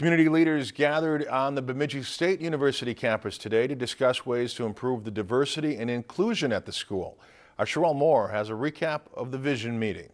Community leaders gathered on the Bemidji State University campus today to discuss ways to improve the diversity and inclusion at the school. Our Sherelle Moore has a recap of the vision meeting.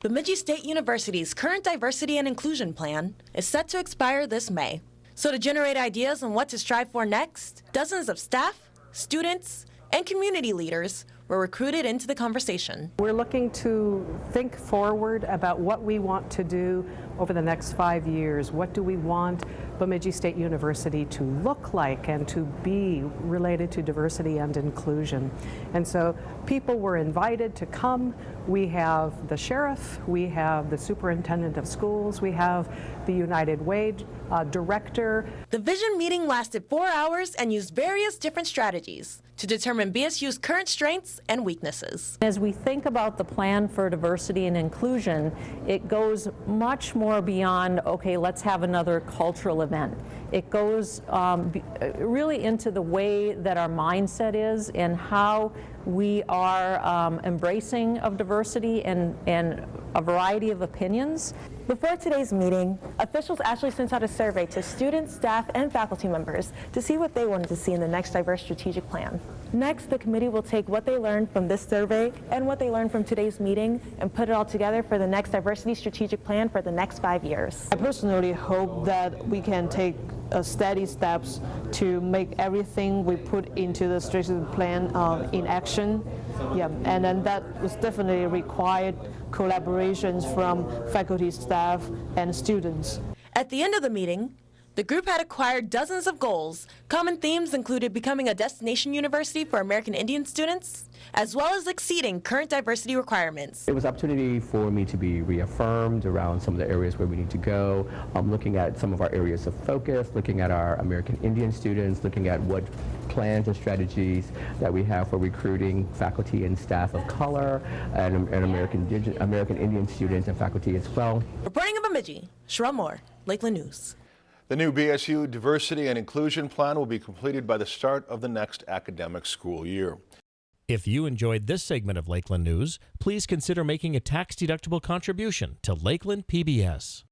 Bemidji State University's current diversity and inclusion plan is set to expire this May. So to generate ideas on what to strive for next, dozens of staff, students, and community leaders were recruited into the conversation. We're looking to think forward about what we want to do over the next five years. What do we want Bemidji State University to look like and to be related to diversity and inclusion? And so people were invited to come. We have the sheriff, we have the superintendent of schools, we have the United Way uh, director. The vision meeting lasted four hours and used various different strategies to determine BSU's current strengths and weaknesses. As we think about the plan for diversity and inclusion, it goes much more beyond, okay, let's have another cultural event. It goes um, really into the way that our mindset is and how we are um, embracing of diversity and, and a variety of opinions. Before today's meeting, officials actually sent out a survey to students, staff, and faculty members to see what they wanted to see in the next diverse strategic plan. Next, the committee will take what they learned from this survey and what they learned from today's meeting and put it all together for the next diversity strategic plan for the next five years. I personally hope that we can take uh, steady steps to make everything we put into the strategic plan uh, in action. Yeah, and then that was definitely required collaborations from faculty, staff, and students. At the end of the meeting, the group had acquired dozens of goals. Common themes included becoming a destination university for American Indian students, as well as exceeding current diversity requirements. It was opportunity for me to be reaffirmed around some of the areas where we need to go, um, looking at some of our areas of focus, looking at our American Indian students, looking at what plans and strategies that we have for recruiting faculty and staff of color and, and American, American Indian students and faculty as well. Reporting in Bemidji, Sherelle Moore, Lakeland News. The new BSU Diversity and Inclusion Plan will be completed by the start of the next academic school year. If you enjoyed this segment of Lakeland News, please consider making a tax-deductible contribution to Lakeland PBS.